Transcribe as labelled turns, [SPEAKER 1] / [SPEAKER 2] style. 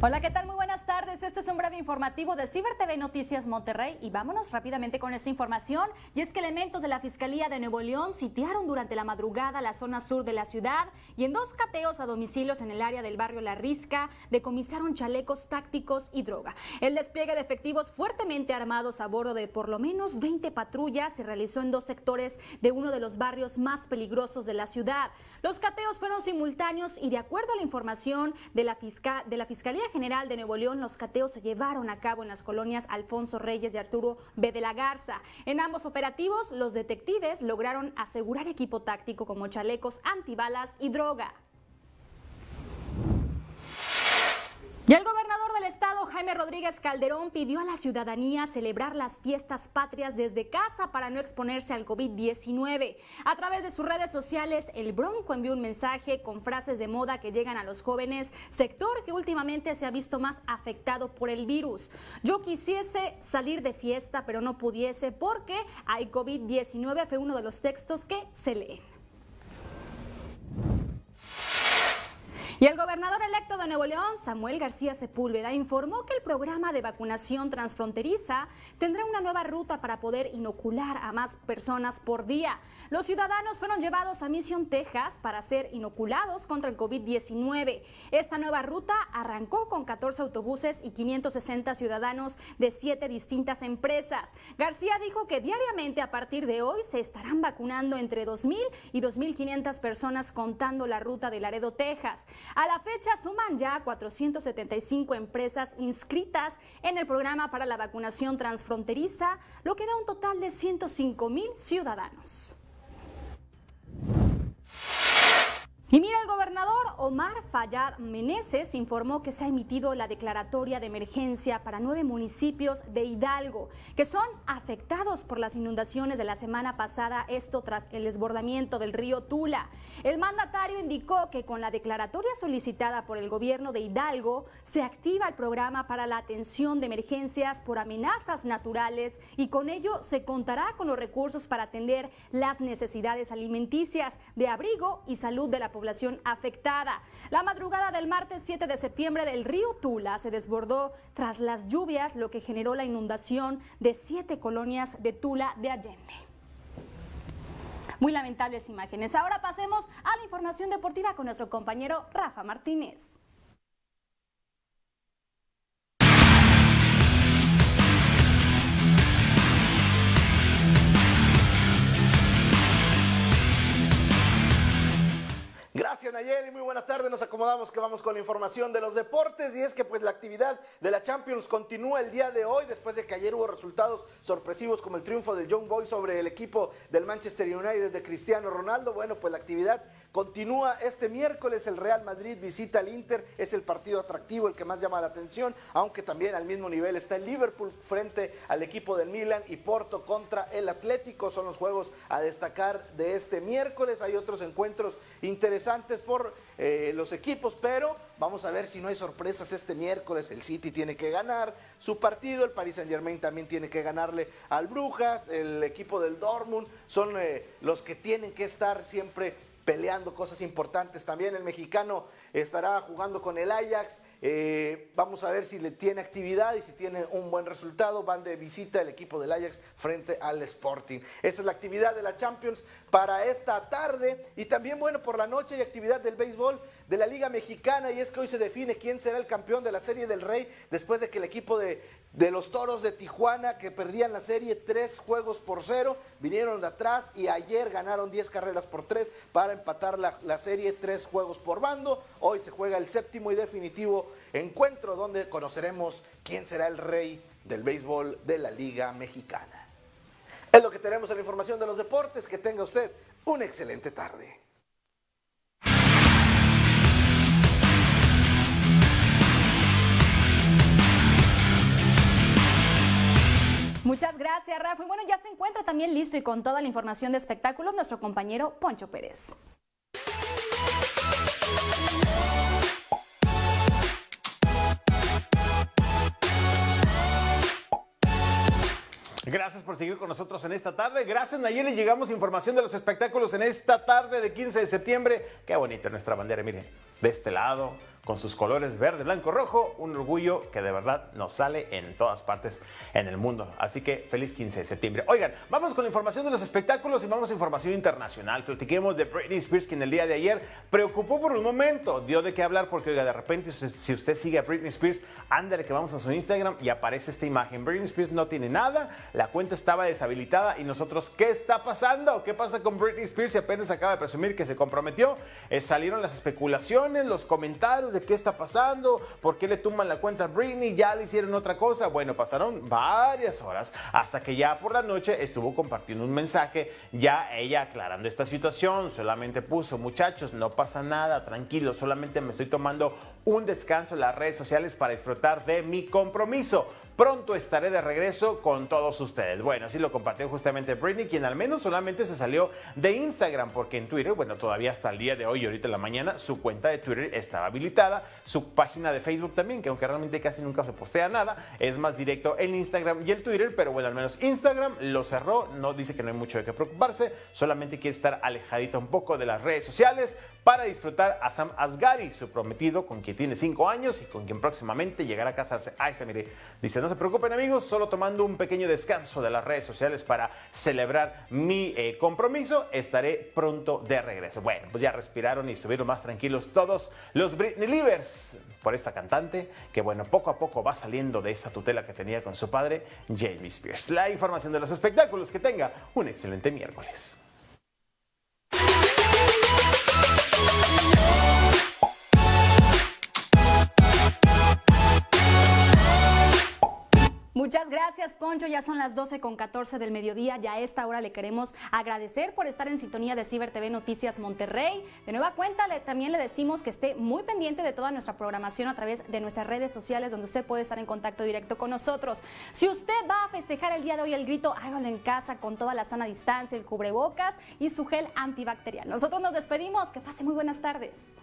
[SPEAKER 1] Hola, ¿qué tal? Muy buenas tardes. Este es un breve informativo de Ciber TV Noticias Monterrey y vámonos rápidamente con esta información. Y es que elementos de la Fiscalía de Nuevo León sitiaron durante la madrugada la zona sur de la ciudad y en dos cateos a domicilios en el área del barrio La Risca decomisaron chalecos tácticos y droga. El despliegue de efectivos fuertemente armados a bordo de por lo menos 20 patrullas se realizó en dos sectores de uno de los barrios más peligrosos de la ciudad. Los cateos fueron simultáneos y de acuerdo a la información de la, fisca de la Fiscalía General de Nuevo León, los cateos se llevaron a cabo en las colonias Alfonso Reyes y Arturo B. de la Garza. En ambos operativos, los detectives lograron asegurar equipo táctico como chalecos antibalas y droga. Y el gobernador del estado, Jaime Rodríguez Calderón, pidió a la ciudadanía celebrar las fiestas patrias desde casa para no exponerse al COVID-19. A través de sus redes sociales, el Bronco envió un mensaje con frases de moda que llegan a los jóvenes, sector que últimamente se ha visto más afectado por el virus. Yo quisiese salir de fiesta, pero no pudiese porque hay COVID-19, fue uno de los textos que se leen. Y el gobernador electo de Nuevo León, Samuel García Sepúlveda, informó que el programa de vacunación transfronteriza tendrá una nueva ruta para poder inocular a más personas por día. Los ciudadanos fueron llevados a Mission, Texas, para ser inoculados contra el COVID-19. Esta nueva ruta arrancó con 14 autobuses y 560 ciudadanos de siete distintas empresas. García dijo que diariamente a partir de hoy se estarán vacunando entre 2.000 y 2.500 personas contando la ruta de Laredo, Texas. A la fecha suman ya 475 empresas inscritas en el programa para la vacunación transfronteriza, lo que da un total de 105 mil ciudadanos. Y mira, el gobernador Omar Fayad Meneses informó que se ha emitido la declaratoria de emergencia para nueve municipios de Hidalgo que son afectados por las inundaciones de la semana pasada, esto tras el desbordamiento del río Tula. El mandatario indicó que con la declaratoria solicitada por el gobierno de Hidalgo se activa el programa para la atención de emergencias por amenazas naturales y con ello se contará con los recursos para atender las necesidades alimenticias de abrigo y salud de la población población afectada. La madrugada del martes 7 de septiembre del río Tula se desbordó tras las lluvias, lo que generó la inundación de siete colonias de Tula de Allende. Muy lamentables imágenes. Ahora pasemos a la información deportiva con nuestro compañero Rafa Martínez.
[SPEAKER 2] Nayeli, muy buena tarde. Nos acomodamos que vamos con la información de los deportes y es que pues la actividad de la Champions continúa el día de hoy después de que ayer hubo resultados sorpresivos como el triunfo del Young Boys sobre el equipo del Manchester United de Cristiano Ronaldo. Bueno, pues la actividad Continúa este miércoles el Real Madrid visita al Inter, es el partido atractivo, el que más llama la atención, aunque también al mismo nivel está el Liverpool frente al equipo del Milan y Porto contra el Atlético. Son los juegos a destacar de este miércoles. Hay otros encuentros interesantes por eh, los equipos, pero vamos a ver si no hay sorpresas este miércoles. El City tiene que ganar su partido, el Paris Saint Germain también tiene que ganarle al Brujas, el equipo del Dortmund son eh, los que tienen que estar siempre peleando cosas importantes. También el mexicano estará jugando con el Ajax. Eh, vamos a ver si le tiene actividad y si tiene un buen resultado. Van de visita el equipo del Ajax frente al Sporting. Esa es la actividad de la Champions para esta tarde. Y también, bueno, por la noche hay actividad del béisbol de la Liga Mexicana. Y es que hoy se define quién será el campeón de la Serie del Rey después de que el equipo de, de los Toros de Tijuana, que perdían la serie tres juegos por cero, vinieron de atrás y ayer ganaron 10 carreras por tres para empatar la, la serie tres juegos por bando. Hoy se juega el séptimo y definitivo encuentro donde conoceremos quién será el rey del béisbol de la Liga Mexicana. Es lo que tenemos en la información de los deportes. Que tenga usted una excelente tarde.
[SPEAKER 1] Muchas gracias, Rafa. Y bueno, ya se encuentra también listo y con toda la información de espectáculos nuestro compañero Poncho Pérez.
[SPEAKER 3] Gracias por seguir con nosotros en esta tarde. Gracias Nayeli. Llegamos información de los espectáculos en esta tarde de 15 de septiembre. Qué bonita nuestra bandera, miren. De este lado, con sus colores verde, blanco, rojo, un orgullo que de verdad nos sale en todas partes en el mundo. Así que feliz 15 de septiembre. Oigan, vamos con la información de los espectáculos y vamos a información internacional. Platiquemos de Britney Spears, quien el día de ayer preocupó por un momento, dio de qué hablar porque, oiga, de repente, si usted sigue a Britney Spears, ándale que vamos a su Instagram y aparece esta imagen. Britney Spears no tiene nada, la cuenta estaba deshabilitada y nosotros, ¿qué está pasando? ¿Qué pasa con Britney Spears? Y apenas acaba de presumir que se comprometió. Eh, salieron las especulaciones, los comentarios qué está pasando, por qué le tumban la cuenta a Britney, ya le hicieron otra cosa. Bueno, pasaron varias horas hasta que ya por la noche estuvo compartiendo un mensaje, ya ella aclarando esta situación, solamente puso, muchachos, no pasa nada, tranquilo, solamente me estoy tomando un descanso en las redes sociales para disfrutar de mi compromiso. Pronto estaré de regreso con todos ustedes. Bueno, así lo compartió justamente Britney, quien al menos solamente se salió de Instagram, porque en Twitter, bueno, todavía hasta el día de hoy, ahorita en la mañana, su cuenta de Twitter estaba habilitada, su página de Facebook también, que aunque realmente casi nunca se postea nada, es más directo el Instagram y el Twitter, pero bueno, al menos Instagram lo cerró, no dice que no hay mucho de qué preocuparse, solamente quiere estar alejadita un poco de las redes sociales para disfrutar a Sam Asghari, su prometido, con quien tiene cinco años y con quien próximamente llegará a casarse. Ahí está, mire, dice, no se preocupen amigos, solo tomando un pequeño descanso de las redes sociales para celebrar mi eh, compromiso, estaré pronto de regreso. Bueno, pues ya respiraron y estuvieron más tranquilos todos los Britney Livers por esta cantante que bueno, poco a poco va saliendo de esa tutela que tenía con su padre, Jamie Spears. La información de los espectáculos, que tenga un excelente miércoles.
[SPEAKER 1] Muchas gracias, Poncho. Ya son las 12 con 14 del mediodía. Ya a esta hora le queremos agradecer por estar en sintonía de Ciber TV Noticias Monterrey. De nueva cuenta, le, también le decimos que esté muy pendiente de toda nuestra programación a través de nuestras redes sociales, donde usted puede estar en contacto directo con nosotros. Si usted va a festejar el día de hoy el grito, hágalo en casa con toda la sana distancia, el cubrebocas y su gel antibacterial. Nosotros nos despedimos. Que pase muy buenas tardes.